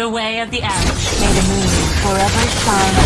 The way of the Arab. May the moon forever shine